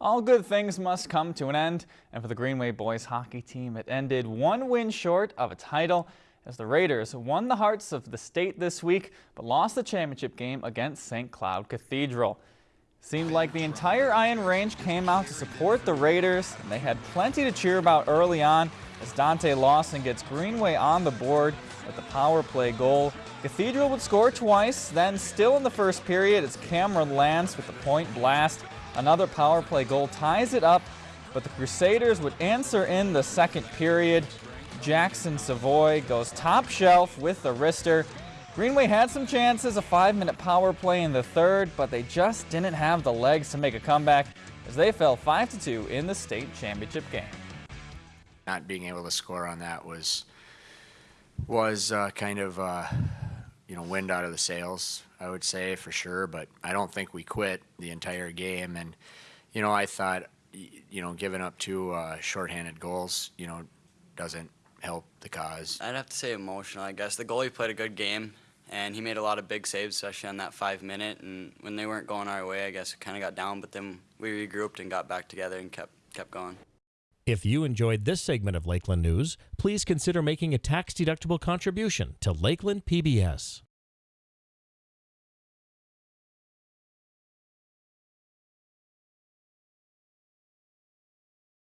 All good things must come to an end, and for the Greenway boys hockey team, it ended one win short of a title as the Raiders won the hearts of the state this week, but lost the championship game against St. Cloud Cathedral. Seemed like the entire Iron Range came out to support the Raiders, and they had plenty to cheer about early on as Dante Lawson gets Greenway on the board with the power play goal. Cathedral would score twice, then still in the first period, it's Cameron Lance with the point blast Another power play goal ties it up, but the Crusaders would answer in the second period. Jackson Savoy goes top shelf with the wrister. Greenway had some chances, a five-minute power play in the third, but they just didn't have the legs to make a comeback as they fell 5-2 in the state championship game. Not being able to score on that was was uh, kind of uh, you know, wind out of the sails, I would say for sure. But I don't think we quit the entire game. And, you know, I thought, you know, giving up two uh, shorthanded goals, you know, doesn't help the cause. I'd have to say emotional, I guess. The goalie played a good game, and he made a lot of big saves, especially on that five minute. And when they weren't going our way, I guess it kind of got down. But then we regrouped and got back together and kept kept going. If you enjoyed this segment of Lakeland News, please consider making a tax-deductible contribution to Lakeland PBS.